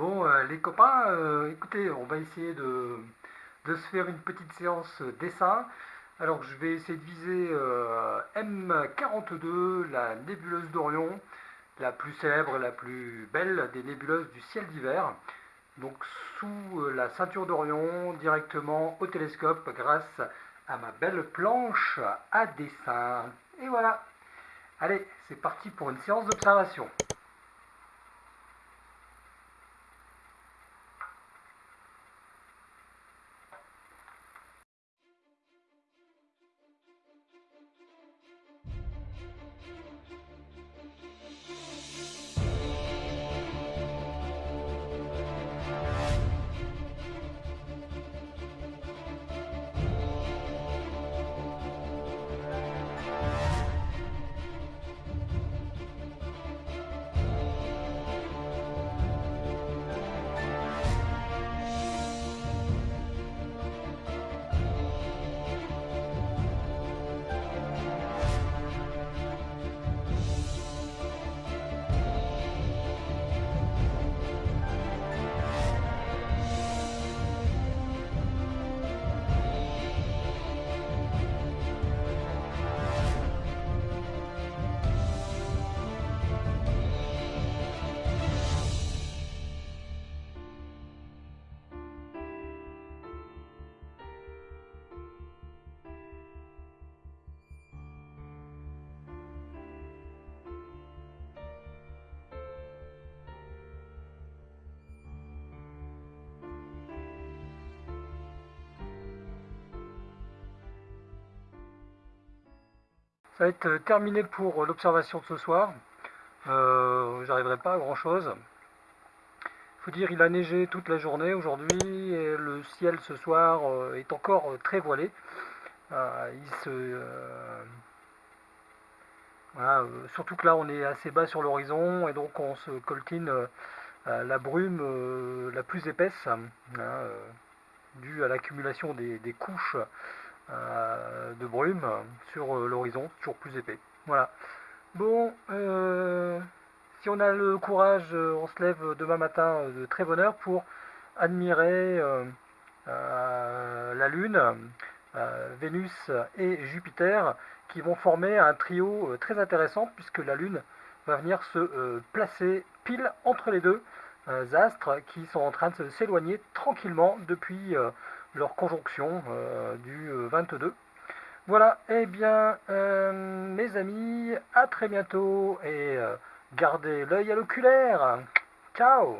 Bon, euh, les copains, euh, écoutez, on va essayer de, se faire une petite séance dessin. Alors, je vais essayer de viser euh, M42, la nébuleuse d'Orion, la plus célèbre, la plus belle des nébuleuses du ciel d'hiver. Donc, sous la ceinture d'Orion, directement au télescope, grâce à ma belle planche à dessin. Et voilà. Allez, c'est parti pour une séance d'observation. Ça va être euh, terminé pour l'observation de ce soir. Euh, J'arriverai pas à grand chose. Il faut dire il a neigé toute la journée aujourd'hui et le ciel ce soir euh, est encore euh, très voilé. surtout que là on est assez bas sur l'horizon et donc on se coltine la brume la plus épaisse hein, due à l'accumulation des couches euh, de brume sur euh, l'horizon, toujours plus épais. Voilà. Bon, euh, si on a le courage, on se lève demain matin de très bonne heure pour admirer la Lune, Vénus et Jupiter qui vont former un trio très intéressant puisque la Lune va venir se placer pile entre les deux astres qui sont en train de s'éloigner tranquillement depuis leur conjonction euh, du 22. Euh, voilà, et eh bien, euh, mes amis, à très bientôt et gardez l'œil à l'oculaire. Ciao